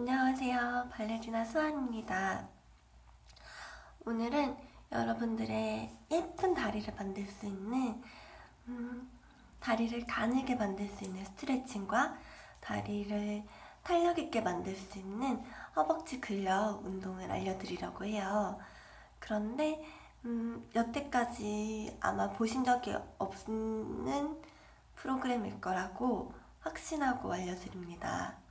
안녕하세요. 발레리나 수아입니다. 오늘은 여러분들의 예쁜 다리를 만들 수 있는 음, 다리를 가늘게 만들 수 있는 스트레칭과 다리를 탄력 있게 만들 수 있는 허벅지 근력 운동을 알려드리려고 해요. 그런데 음, 여태까지 아마 보신 적이 없는 프로그램일 거라고 확신하고 알려드립니다.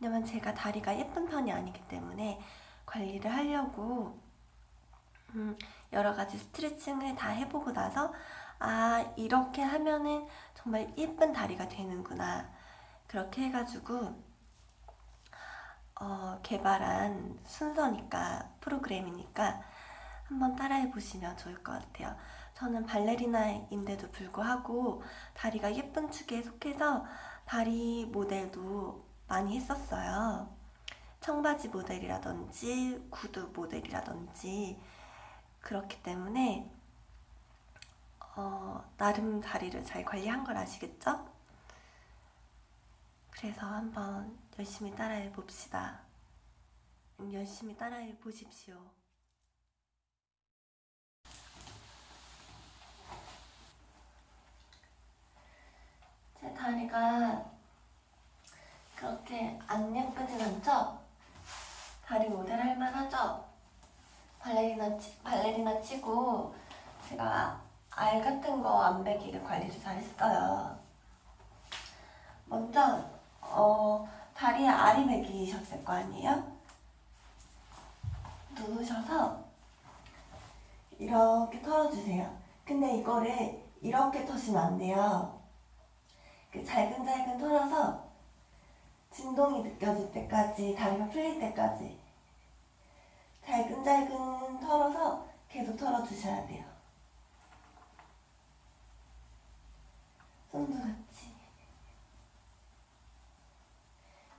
왜냐면 제가 다리가 예쁜 편이 아니기 때문에 관리를 하려고 음, 여러 가지 스트레칭을 다 해보고 나서 아 이렇게 하면은 정말 예쁜 다리가 되는구나. 그렇게 해가지고 어, 개발한 순서니까 프로그램이니까 한번 따라해 보시면 좋을 것 같아요. 저는 발레리나인데도 불구하고 다리가 예쁜 축에 속해서 다리 모델도 많이 했었어요. 청바지 모델이라든지 구두 모델이라든지 그렇기 때문에 어, 나름 다리를 잘 관리한 걸 아시겠죠? 그래서 한번 열심히 따라해 봅시다. 열심히 따라해 보십시오. 제 다리가 그렇게 안 예쁘진 않죠? 다리 모델 할 만하죠? 발레리나, 치, 발레리나 치고 제가 알 같은 거 안 베기를 관리를 잘 했어요. 먼저 어, 다리에 알이 베기셨을 거 아니에요? 누우셔서 이렇게 털어주세요. 근데 이거를 이렇게 터시면 안 돼요. 그 잘근잘근 털어서 진동이 느껴질 때까지 다리가 풀릴 때까지 잘근잘근 털어서 계속 털어 주셔야 돼요. 손도 같이.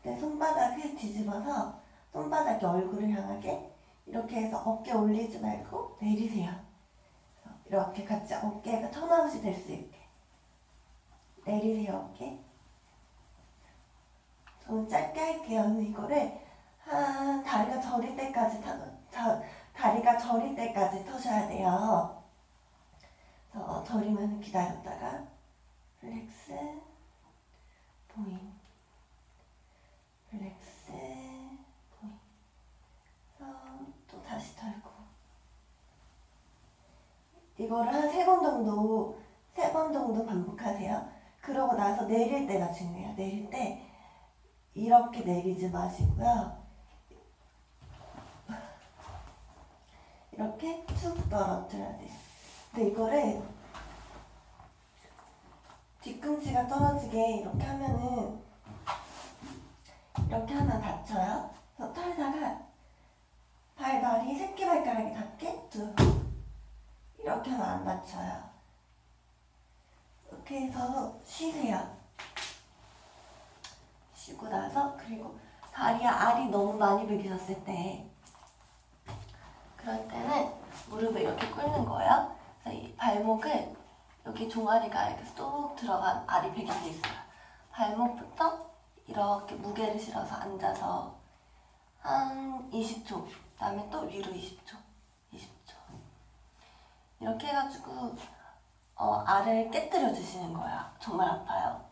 내 손바닥을 뒤집어서 손바닥이 얼굴을 향하게 이렇게 해서 어깨 올리지 말고 내리세요. 이렇게 같이 어깨가 턴아웃이 될 수 있게. 내리세요 어깨. 저는 짧게 할게요. 이거를 한 다리가 저릴 때까지 타, 자, 다리가 저릴 때까지 터셔야 돼요. 저 저리면 기다렸다가 flex point flex point 또 다시 털고 이거를 한 세 번 정도 세 번 정도 반복하세요. 그러고 나서 내릴 때가 중요해요. 내릴 때 이렇게 내리지 마시고요. 이렇게 툭 떨어뜨려야 돼요. 근데 이거를 뒤꿈치가 떨어지게 이렇게 하면은 이렇게 하면 다쳐요. 그래서 털다가 발다리 새끼발가락이 닿게 두 이렇게 하면 안 다쳐요. 이렇게 해서 쉬세요. 쉬고 나서 그리고 다리에 알이 너무 많이 베기셨을 때 그럴 때는 무릎을 이렇게 꿇는 거예요. 그래서 이 발목을 여기 종아리가 이렇게 쏙 들어간 베긴 게 있어요. 발목부터 이렇게 무게를 실어서 앉아서 한 20초 그 다음에 또 위로 20초 20초 이렇게 해가지고 어, 알을 깨뜨려 주시는 거예요. 정말 아파요.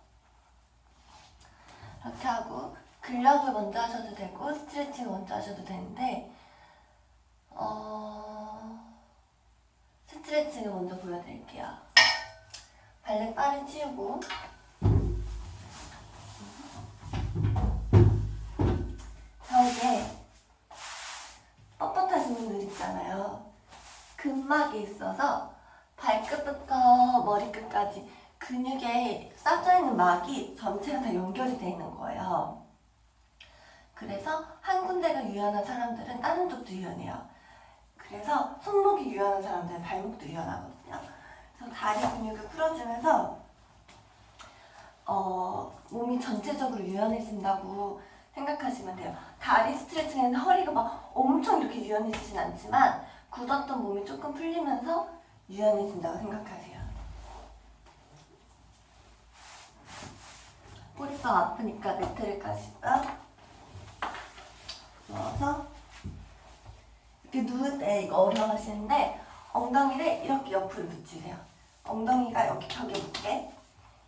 이렇게 하고 근력을 먼저 하셔도 되고 스트레칭 먼저 하셔도 되는데 스트레칭을 먼저 보여드릴게요. 발레 바를 치우고 벽에 뻣뻣하신 분들 있잖아요. 근막이 있어서 발끝부터 머리끝까지 근육에 쌓여 있는 막이 전체가 다 연결이 되어 있는 거예요. 그래서 한 군데가 유연한 사람들은 다른 쪽도 유연해요. 그래서 손목이 유연한 사람들은 발목도 유연하거든요. 그래서 다리 근육을 풀어주면서 어, 몸이 전체적으로 유연해진다고 생각하시면 돼요. 다리 스트레칭에는 허리가 막 엄청 이렇게 유연해지진 않지만 굳었던 몸이 조금 풀리면서 유연해진다고 생각하세요. 뿌리가 아프니까 매트를 까시고요. 누워서 이렇게 누울 때 이거 어려워하시는데 엉덩이를 이렇게 옆으로 붙이세요. 엉덩이가 여기 벽에 붙게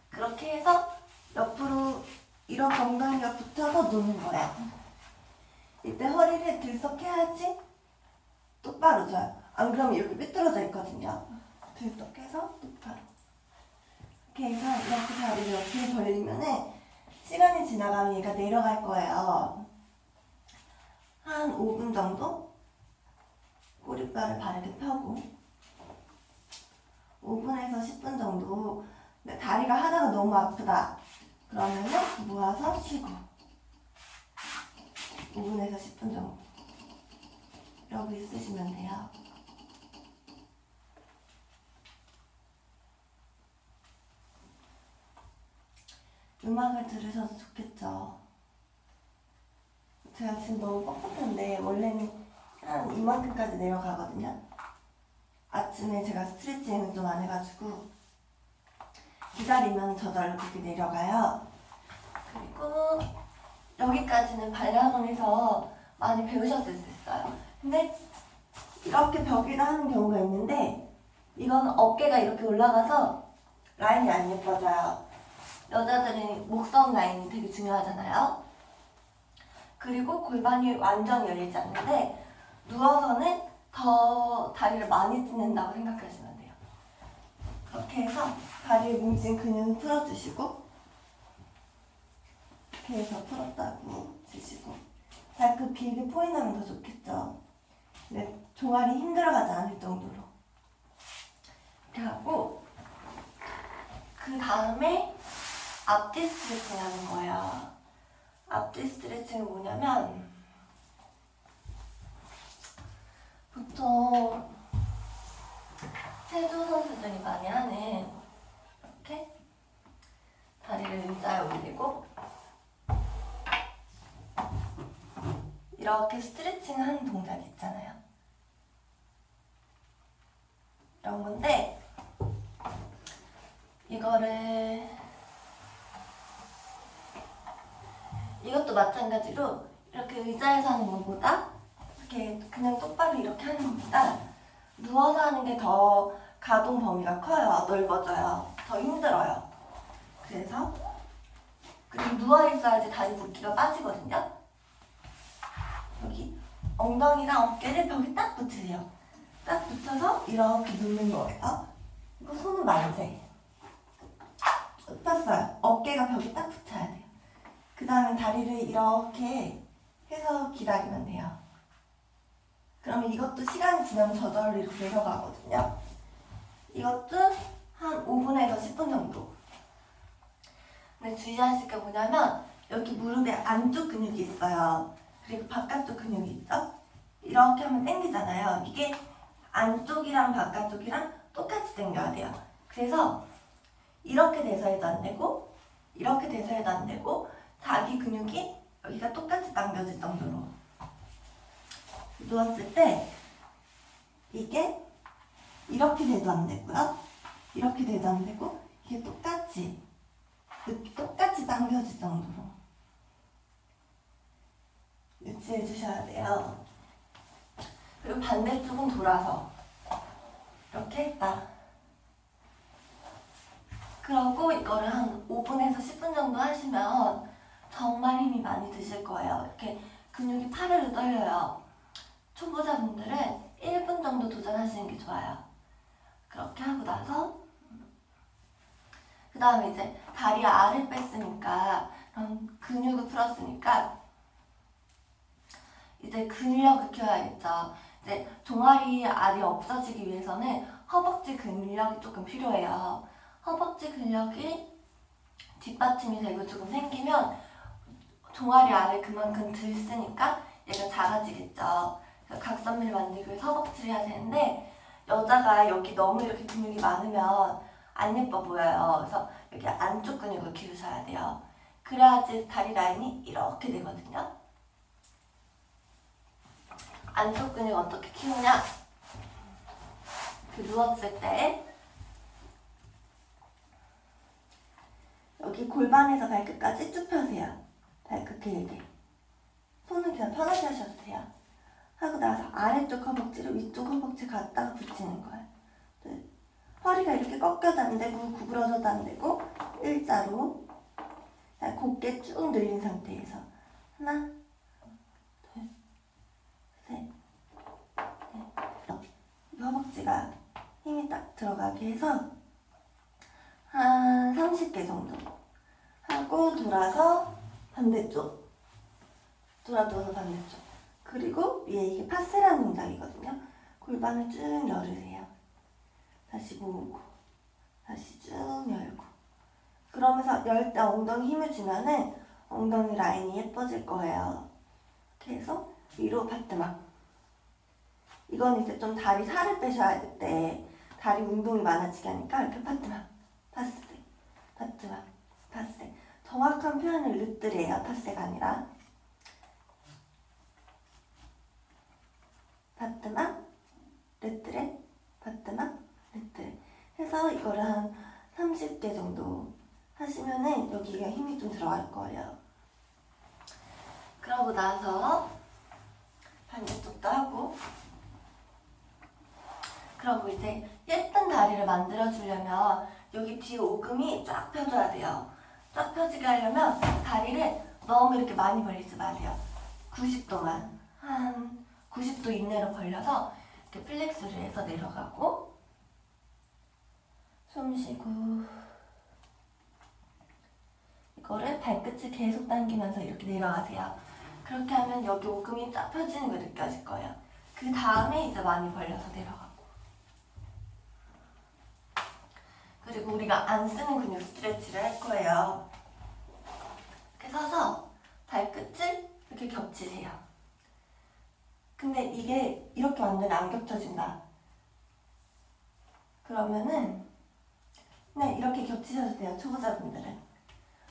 그렇게 해서 옆으로 이렇게 엉덩이가 붙어서 누는 거야. 이때 허리를 들썩해야지 똑바로 져요. 안 그러면 이렇게 삐뚤어져 있거든요. 들썩해서 똑바로. 이렇게 해서 이렇게 다리를 이렇게 벌리면은 시간이 지나가면 얘가 내려갈 거예요. 한 5분 정도 꼬리뼈를 바르게 펴고 5분에서 10분 정도 근데 다리가 하다가 너무 아프다 그러면은 모아서 쉬고 5분에서 10분 정도 이러고 있으시면 돼요. 음악을 들으셔도 좋겠죠. 제가 지금 너무 뻣뻣한데 원래는 한 이만큼까지 내려가거든요. 아침에 제가 스트레칭을 좀 안 해가지고 기다리면 저절로 그렇게 내려가요. 그리고 여기까지는 발레학원에서 많이 배우셨을 수 있어요. 근데 이렇게 벽에다 하는 경우가 있는데 이건 어깨가 이렇게 올라가서 라인이 안 예뻐져요. 여자들은 목선 라인이 되게 중요하잖아요. 그리고 골반이 완전 열리지 않는데 누워서는 더 다리를 많이 찢는다고 생각하시면 돼요. 그렇게 해서 다리에 뭉친 근육을 풀어주시고 이렇게 해서 풀었다고 주시고 발끝 길게 포인하면 더 좋겠죠. 근데 종아리 힘들어가지 않을 정도로 이렇게 하고 그 다음에 앞뒤 스트레칭 하는 거예요. 앞뒤 스트레칭은 뭐냐면 보통 체조 선수들이 많이 하는 이렇게 다리를 의자에 올리고 이렇게 스트레칭 하는 동작이 있잖아요. 이런 건데 이거를 이것도 마찬가지로 이렇게 의자에서 하는 것보다 그냥 똑바로 이렇게 하는 것보다 누워서 하는 게 더 가동 범위가 커요. 넓어져요. 더 힘들어요. 그래서 그리고 누워 있어야지 다리 붓기가 빠지거든요. 여기 엉덩이랑 어깨를 벽에 딱 붙이세요. 딱 붙여서 이렇게 눕는 거예요. 이거 손은 만세. 폈어요. 어깨가 벽에 딱 붙어야 돼요. 그 다음에 다리를 이렇게 해서 기다리면 돼요. 그러면 이것도 시간이 지나면 저절로 이렇게 내려가거든요. 이것도 한 5분에서 10분 정도. 근데 주의하실 게 뭐냐면 여기 무릎에 안쪽 근육이 있어요. 그리고 바깥쪽 근육이 있죠? 이렇게 하면 당기잖아요. 이게 안쪽이랑 바깥쪽이랑 똑같이 당겨야 돼요. 그래서 이렇게 돼서 해도 안 되고 이렇게 돼서 해도 안 되고 자기 근육이 여기가 똑같이 당겨질 정도로 누웠을 때 이게 이렇게 돼도 안 되고요. 이렇게 돼도 안 되고 이게 똑같이 똑같이 당겨질 정도로 유지해 주셔야 돼요. 그리고 반대쪽은 돌아서 이렇게 했다. 그러고 이거를 한 5분에서 10분 정도 하시면 정말 힘이 많이 드실 거예요. 이렇게 근육이 파르르 떨려요. 초보자분들은 1분 정도 도전하시는 게 좋아요. 그렇게 하고 나서 그 다음에 이제 다리 알을 뺐으니까 그럼 근육을 풀었으니까 이제 근력을 키워야겠죠. 이제 종아리 알이 없어지기 위해서는 허벅지 근력이 조금 필요해요. 허벅지 근력이 뒷받침이 되고 조금 생기면 종아리 알을 그만큼 들 쓰니까 얘가 작아지겠죠. 각선미를 만들기 위해서 허벅지를 해야 되는데 여자가 여기 너무 이렇게 근육이 많으면 안 예뻐 보여요. 그래서 여기 안쪽 근육을 키우셔야 돼요. 그래야지 다리 라인이 이렇게 되거든요. 안쪽 근육 어떻게 키우냐? 그 누웠을 때 여기 골반에서 발끝까지 쭉 펴세요. 발끝 길게. 손은 그냥 편하게 하셔도 돼요. 하고 나서 아래쪽 허벅지를 위쪽 허벅지 갖다가 붙이는 거예요. 네. 허리가 이렇게 꺾여도 안 되고 구부러져도 안 되고 일자로 자, 곧게 쭉 늘린 상태에서 하나, 둘, 셋, 넷. 이 허벅지가 힘이 딱 들어가게 해서 한 30개 정도 하고 돌아서 반대쪽 돌아도서 반대쪽 그리고 위에 이게 파스라는 동작이거든요. 골반을 쭉 열으세요. 다시 모으고 다시 쭉 열고. 그러면서 열 때 엉덩이 힘을 주면은 엉덩이 라인이 예뻐질 거예요. 해서 위로 바트막. 이건 이제 좀 다리 살을 빼셔야 될 때 다리 운동이 많아지게 하니까 이렇게 battement passé battement passé 정확한 표현은 retiré예요. passé가 아니라 battement retiré battement retiré 해서 이거를 한 30개 정도 하시면은 여기가 힘이 좀 들어갈 거예요 그러고 나서 반대쪽도 하고 그러고 이제 예쁜 다리를 만들어 주려면 여기 뒤에 오금이 쫙 펴줘야 돼요. 쫙 펴지게 하려면 다리를 너무 이렇게 많이 벌리지 마세요. 90도만 한 90도 이내로 벌려서 이렇게 flex를 해서 내려가고 숨 쉬고 이거를 발끝을 계속 당기면서 이렇게 내려가세요. 그렇게 하면 여기 오금이 쫙 펴지는 거 느껴질 거예요. 그 다음에 이제 많이 벌려서 내려가고 그리고 우리가 안 쓰는 근육 스트레치를 할 거예요. 이렇게 서서 발끝을 이렇게 겹치세요. 근데 이게 이렇게 완전히 안 겹쳐진다. 그러면은 네 이렇게 겹치셔도 돼요. 초보자분들은.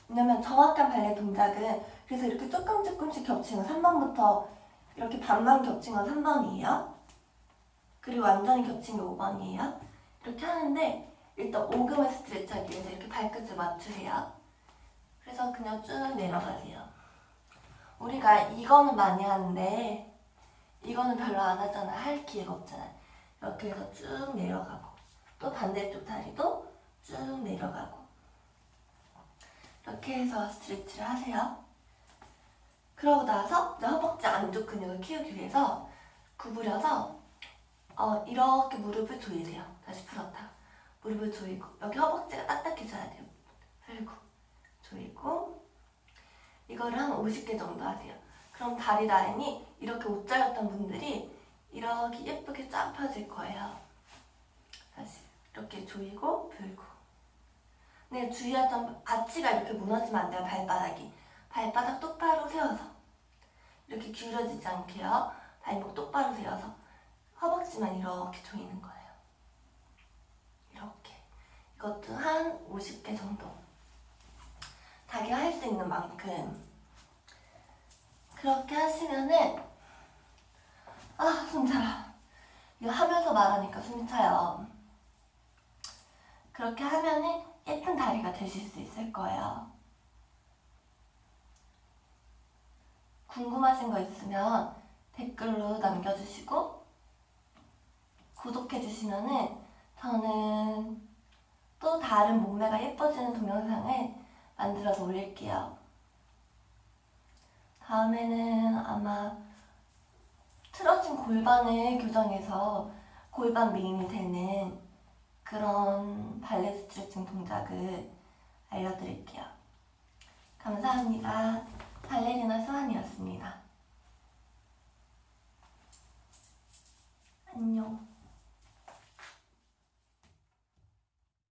왜냐면 정확한 발레 동작은 그래서 이렇게 조금 조금씩 겹치는 3번부터 이렇게 반만 겹친 건 3번이에요. 그리고 완전히 겹친 게 5번이에요. 이렇게 하는데 일단 오금을 하기 위해서 이렇게 발끝을 맞추세요. 그래서 그냥 쭉 내려가세요. 우리가 이거는 많이 하는데 이거는 별로 안 하잖아. 할 기회가 없잖아. 이렇게 해서 쭉 내려가고 또 반대쪽 다리도 쭉 내려가고 이렇게 해서 스트레치를 하세요. 그러고 나서 허벅지 안쪽 근육을 키우기 위해서 구부려서 어, 이렇게 무릎을 조이세요. 다시 풀었다. 무릎을 조이고 여기 허벅지가 딱딱해져야 돼요. 풀고 조이고 이거를 한 50개 정도 하세요. 그럼 다리 라인이 이렇게 옷자였던 분들이 이렇게 예쁘게 쫙 펴질 거예요. 다시 이렇게 조이고 풀고 네, 주의하던 아치가 이렇게 무너지면 안 돼요. 발바닥이. 발바닥 똑바로 세워서 이렇게 기울어지지 않게요. 발목 똑바로 세워서 허벅지만 이렇게 조이는 거예요. 이렇게. 이것도 한 50개 정도. 자기가 할 수 있는 만큼. 그렇게 하시면은 아, 숨 차라. 이거 하면서 말하니까 숨이 차요. 그렇게 하면은 예쁜 다리가 되실 수 있을 거예요. 궁금하신 거 있으면 댓글로 남겨주시고 구독해주시면은 저는 또 다른 몸매가 예뻐지는 동영상을 만들어서 올릴게요. 다음에는 아마 틀어진 골반을 교정해서 골반 미인이 되는 그런 발레 스트레칭 동작을 알려드릴게요. 감사합니다. 발레리나 수환이었습니다. 안녕.